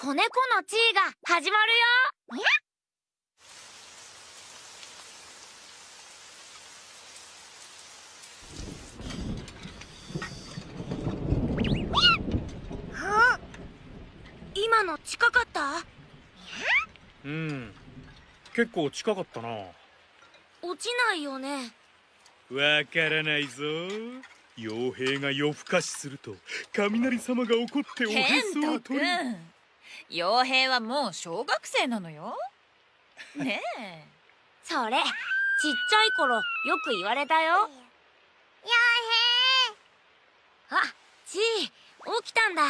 子猫の地位が始まるよ。今の近かった？うん。結構近かったな。落ちないよね。わからないぞ。傭兵が夜更かしすると雷様が怒っておへそを取る傭兵はもう小学生なのよ。ねえ。それちっちゃい頃よく言われたよ。傭兵。あちー起きたんだ。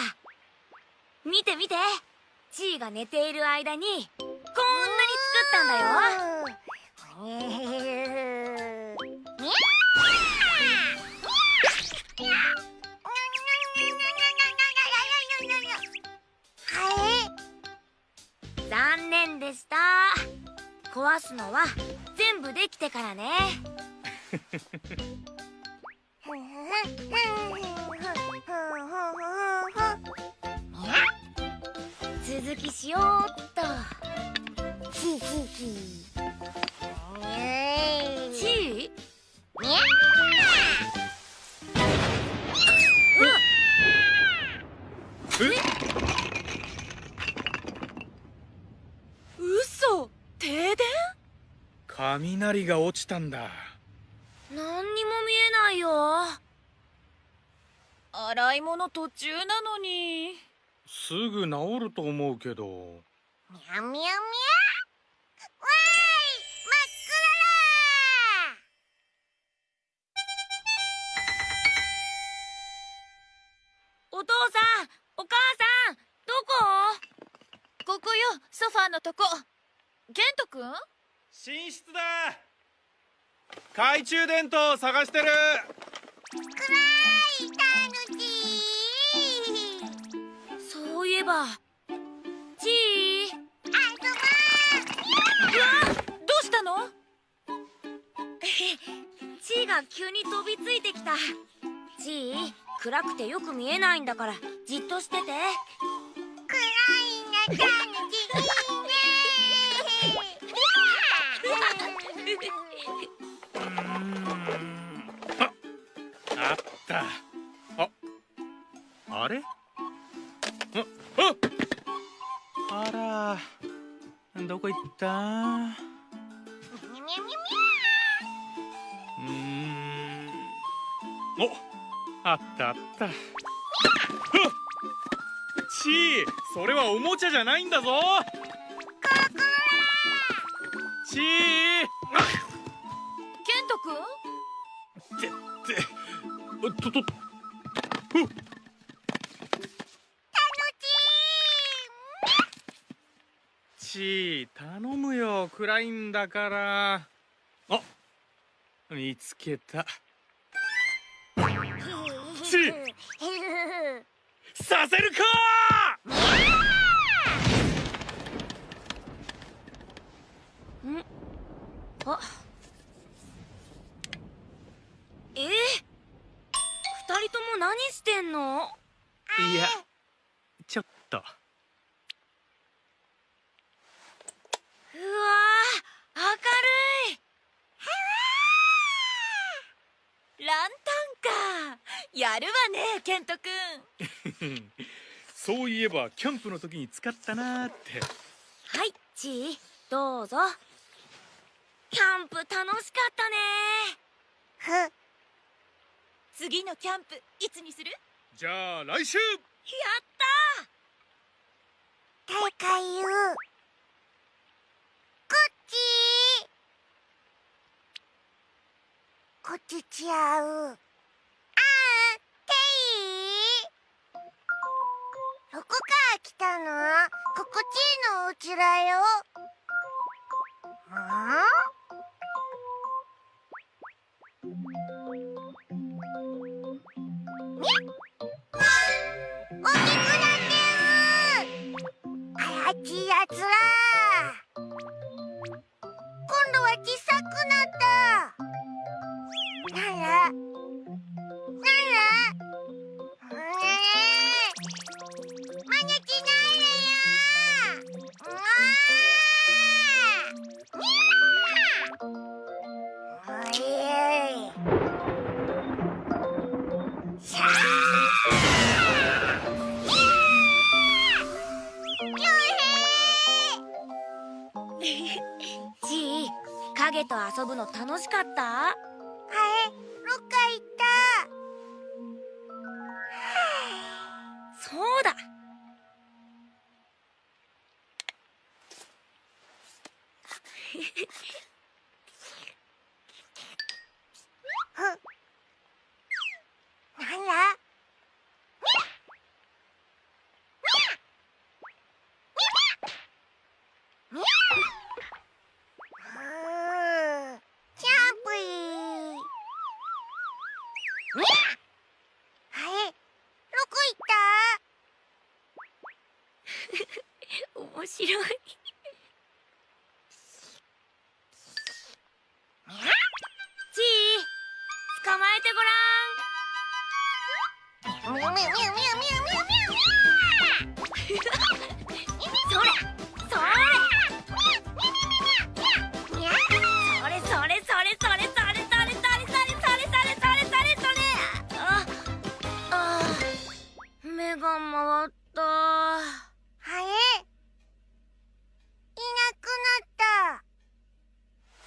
見て見て。ちーが寝ている間にこんなに作ったんだよ念でした。壊すのは全部できてからね。続きしようっと雷が落ちたんだ。何にも見えないよ。洗い物途中なのに。すぐ治ると思うけど。みゃみゃみゃわーい真っお父さんお母さんどこ？ここよソファーのとこ。ケントくん？寝室だ。懐中電灯探してる。そういえば。ちー。あそどうしたの？ちーが急に飛びついてきた。ちー暗くてよく見えないんだからじっとしててあれ？あら。どこ行った？うーん。おあったあった。ちーそれはおもちゃじゃないんだぞ。ちーあケントくんってって。ととふっちー頼むよ暗いんだから。あ見つけた。ちーさせるか！あ。え？二人とも何してんの？いやちょっとうわー明るいランタンかやるわねケントくん そういえばキャンプの時に使ったなーって。はいちーどうぞ。キャンプ楽しかったね。次のキャンプいつにする？じゃあ来週。やった大会言うこっちこっちちゃう。あんていどこから来たの？心地いいのお家だよ。ん遊ぶの楽しかった？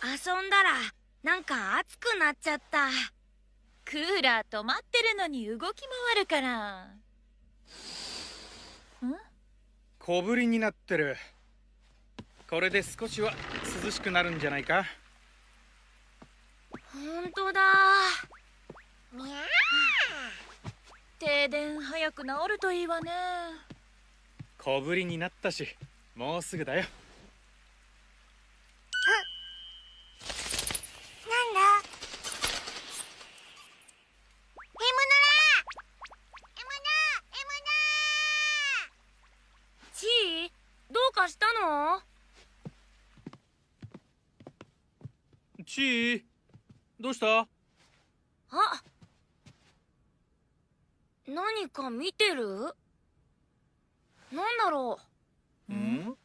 遊んだらなんか熱くなっちゃったクーラー止まってるのに動き回るから。ん？小ぶりになってる。これで少しは涼しくなるんじゃないか？ほんとだ。ミャ停電早く治るといいわね。小ぶりになったしもうすぐだよなんだエムノラエムナちーどうかしたのちーどうした？あ何か見てる？なんだろん？うう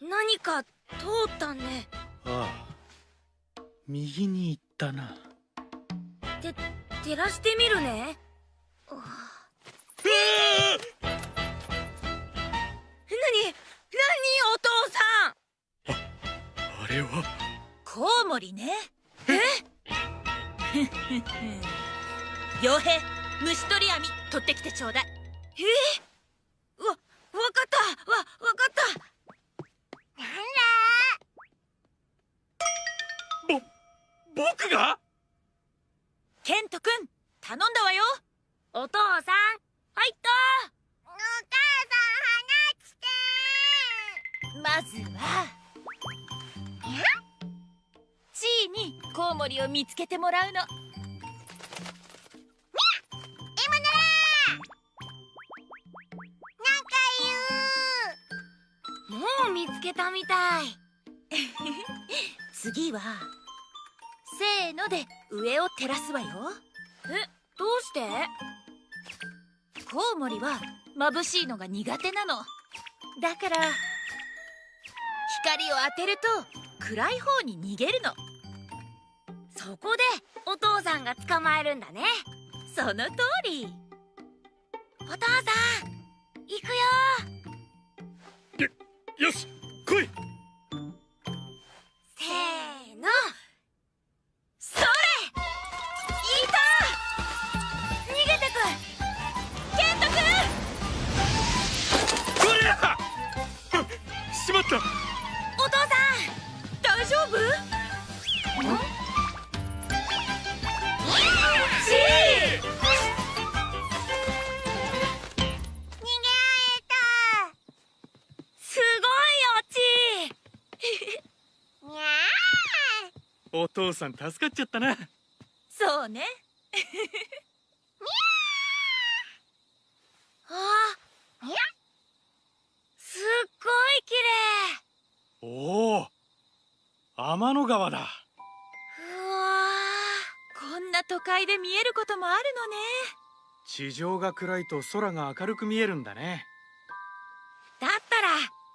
何か通ったね。ああ。右に行ったな。て照らしてみるね。うわれは。コウモリね。え？傭兵虫取り網取ってきてちょうだい。わ見つけてもらうの。つけたみたい。次はせーので上を照らすわよ。えどうして？コウモリは眩しいのが苦手なの。だから光を当てると暗い方に逃げるのそこでお父さんが捕まえるんだね。その通り。お父さん行くよ。よし来い。お父さん助かっちゃったな。そうね。あすっごい綺おお天の川だ。麗うわこんな都会で見えることもあるのね。地上が暗いと空が明るく見えるんだね。だったら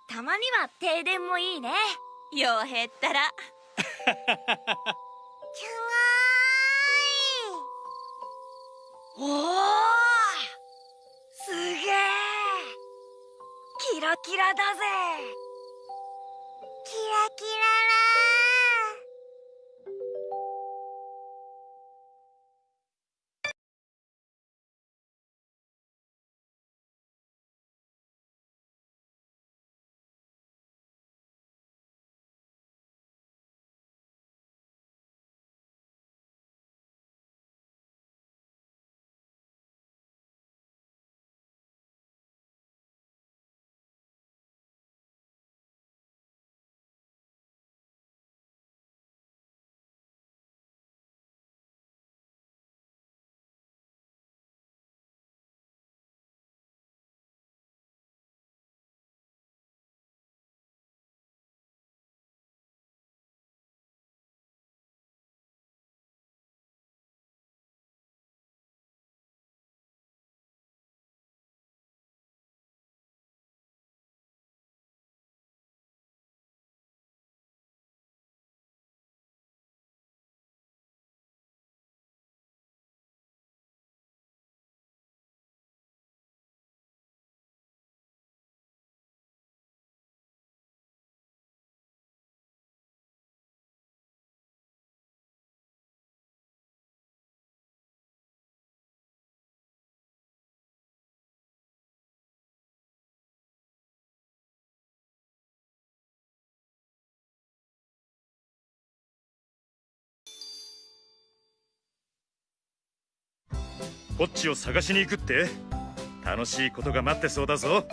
たまには停電もいいね。傭兵ったら キラキラだぜ。キラキラ。ポッチを探しに行くって？楽しいことが待ってそうだぞ。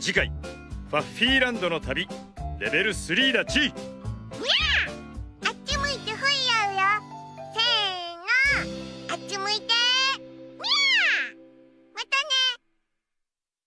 次回ファッフィーランドの旅レベル3だち。